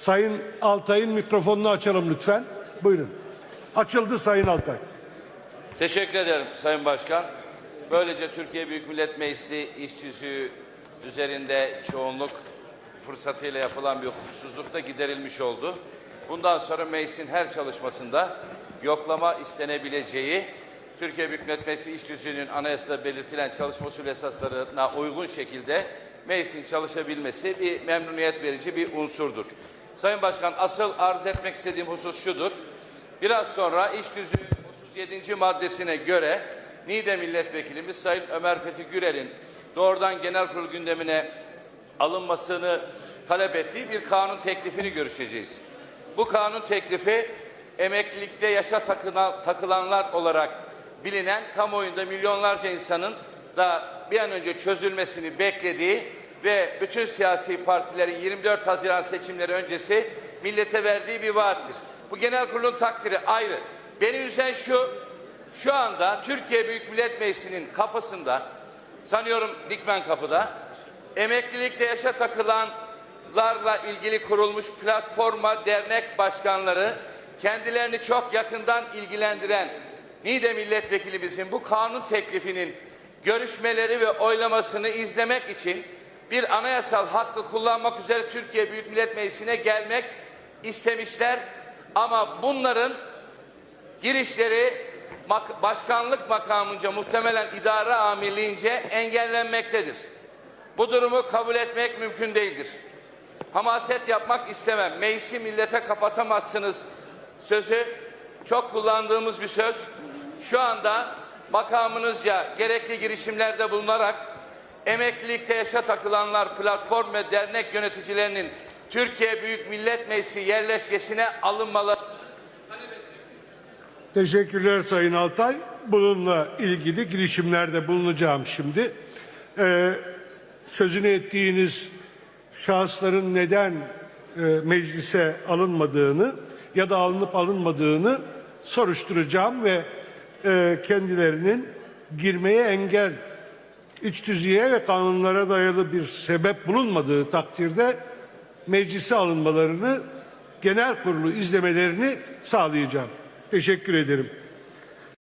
Sayın Altay'ın mikrofonunu açalım lütfen. Buyurun. Açıldı Sayın Altay. Teşekkür ederim Sayın Başkan. Böylece Türkiye Büyük Millet Meclisi iş tüzüğü üzerinde çoğunluk fırsatıyla yapılan bir hukuksuzluk da giderilmiş oldu. Bundan sonra meclisin her çalışmasında yoklama istenebileceği, Türkiye Büyük Millet Meclisi iş tüzüğünün anayasada belirtilen çalışma usulü esaslarına uygun şekilde meclisin çalışabilmesi bir memnuniyet verici bir unsurdur. Sayın Başkan asıl arz etmek istediğim husus şudur. Biraz sonra iş tüzüğü 37. maddesine göre Niğde Milletvekilimiz Sayın Ömer Fethi Gürel'in doğrudan genel kurul gündemine alınmasını talep ettiği bir kanun teklifini görüşeceğiz. Bu kanun teklifi emeklilikte yaşa takılan, takılanlar olarak bilinen kamuoyunda milyonlarca insanın da bir an önce çözülmesini beklediği ve bütün siyasi partilerin 24 Haziran seçimleri öncesi millete verdiği bir vaattir. Bu genel kurulun takdiri ayrı. Beni üzen şu, şu anda Türkiye Büyük Millet Meclisi'nin kapısında, sanıyorum Dikmen kapıda, emeklilikte yaşa takılanlarla ilgili kurulmuş platforma dernek başkanları, kendilerini çok yakından ilgilendiren Niğde milletvekilimizin bu kanun teklifinin görüşmeleri ve oylamasını izlemek için bir anayasal hakkı kullanmak üzere Türkiye Büyük Millet Meclisi'ne gelmek istemişler. Ama bunların girişleri başkanlık makamınca muhtemelen idare amirliğince engellenmektedir. Bu durumu kabul etmek mümkün değildir. Hamaset yapmak istemem. Meclisi millete kapatamazsınız sözü çok kullandığımız bir söz. Şu anda makamınızca gerekli girişimlerde bulunarak emeklilikte yaşa takılanlar platform ve dernek yöneticilerinin Türkiye Büyük Millet Meclisi yerleşkesine alınmaları Teşekkürler Sayın Altay. Bununla ilgili girişimlerde bulunacağım şimdi. Ee, sözünü ettiğiniz şahısların neden e, meclise alınmadığını ya da alınıp alınmadığını soruşturacağım ve e, kendilerinin girmeye engel iç tüzüğe ve kanunlara dayalı bir sebep bulunmadığı takdirde meclise alınmalarını genel kurulu izlemelerini sağlayacağım. Teşekkür ederim.